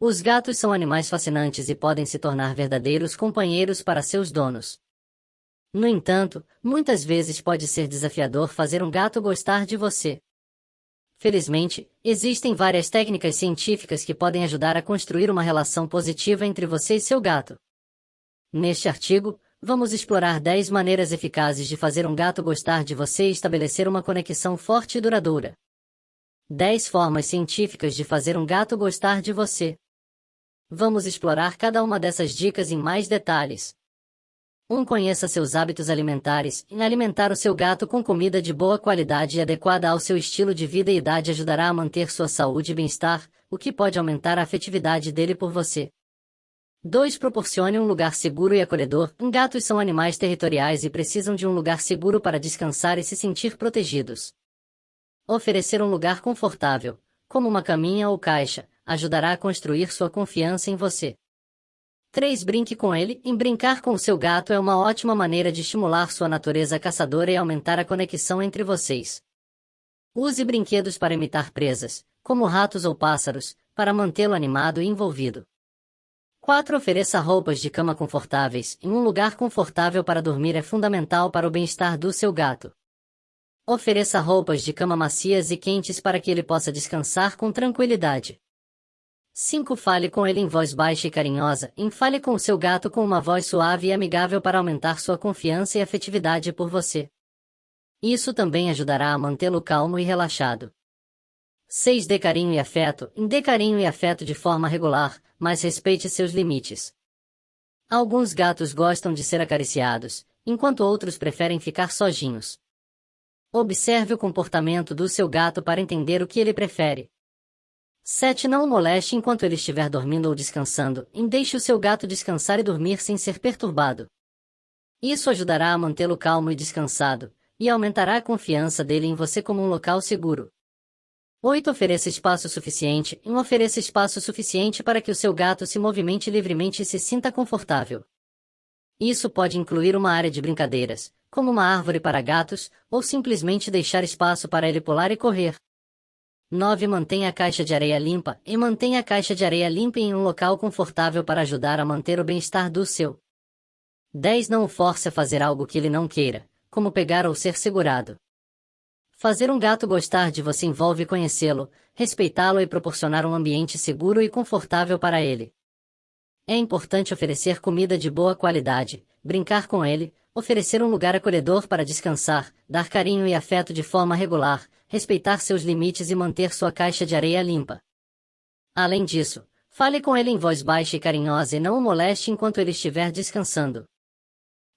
Os gatos são animais fascinantes e podem se tornar verdadeiros companheiros para seus donos. No entanto, muitas vezes pode ser desafiador fazer um gato gostar de você. Felizmente, existem várias técnicas científicas que podem ajudar a construir uma relação positiva entre você e seu gato. Neste artigo, vamos explorar 10 maneiras eficazes de fazer um gato gostar de você e estabelecer uma conexão forte e duradoura. 10 formas científicas de fazer um gato gostar de você. Vamos explorar cada uma dessas dicas em mais detalhes. 1. Um, conheça seus hábitos alimentares. Em alimentar o seu gato com comida de boa qualidade e adequada ao seu estilo de vida e idade ajudará a manter sua saúde e bem-estar, o que pode aumentar a afetividade dele por você. 2. Proporcione um lugar seguro e acolhedor. Gatos são animais territoriais e precisam de um lugar seguro para descansar e se sentir protegidos. Oferecer um lugar confortável, como uma caminha ou caixa, ajudará a construir sua confiança em você. 3. Brinque com ele. Em brincar com o seu gato é uma ótima maneira de estimular sua natureza caçadora e aumentar a conexão entre vocês. Use brinquedos para imitar presas, como ratos ou pássaros, para mantê-lo animado e envolvido. 4. Ofereça roupas de cama confortáveis. Em um lugar confortável para dormir é fundamental para o bem-estar do seu gato. Ofereça roupas de cama macias e quentes para que ele possa descansar com tranquilidade. 5. Fale com ele em voz baixa e carinhosa. Em fale com o seu gato com uma voz suave e amigável para aumentar sua confiança e afetividade por você. Isso também ajudará a mantê-lo calmo e relaxado. 6. Dê carinho e afeto. Dê carinho e afeto de forma regular, mas respeite seus limites. Alguns gatos gostam de ser acariciados, enquanto outros preferem ficar sozinhos. Observe o comportamento do seu gato para entender o que ele prefere. 7. Não o moleste enquanto ele estiver dormindo ou descansando, e deixe o seu gato descansar e dormir sem ser perturbado. Isso ajudará a mantê-lo calmo e descansado, e aumentará a confiança dele em você como um local seguro. 8. Ofereça espaço suficiente. Um ofereça espaço suficiente para que o seu gato se movimente livremente e se sinta confortável. Isso pode incluir uma área de brincadeiras, como uma árvore para gatos, ou simplesmente deixar espaço para ele pular e correr. 9. Mantenha a caixa de areia limpa e mantenha a caixa de areia limpa em um local confortável para ajudar a manter o bem-estar do seu. 10. Não o force a fazer algo que ele não queira, como pegar ou ser segurado. Fazer um gato gostar de você envolve conhecê-lo, respeitá-lo e proporcionar um ambiente seguro e confortável para ele. É importante oferecer comida de boa qualidade, brincar com ele, oferecer um lugar acolhedor para descansar, dar carinho e afeto de forma regular, respeitar seus limites e manter sua caixa de areia limpa. Além disso, fale com ele em voz baixa e carinhosa e não o moleste enquanto ele estiver descansando.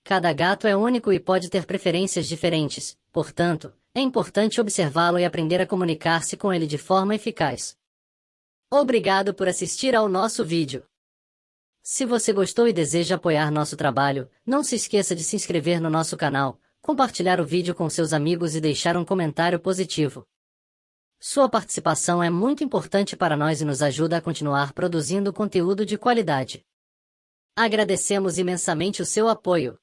Cada gato é único e pode ter preferências diferentes, portanto, é importante observá-lo e aprender a comunicar-se com ele de forma eficaz. Obrigado por assistir ao nosso vídeo. Se você gostou e deseja apoiar nosso trabalho, não se esqueça de se inscrever no nosso canal, compartilhar o vídeo com seus amigos e deixar um comentário positivo. Sua participação é muito importante para nós e nos ajuda a continuar produzindo conteúdo de qualidade. Agradecemos imensamente o seu apoio.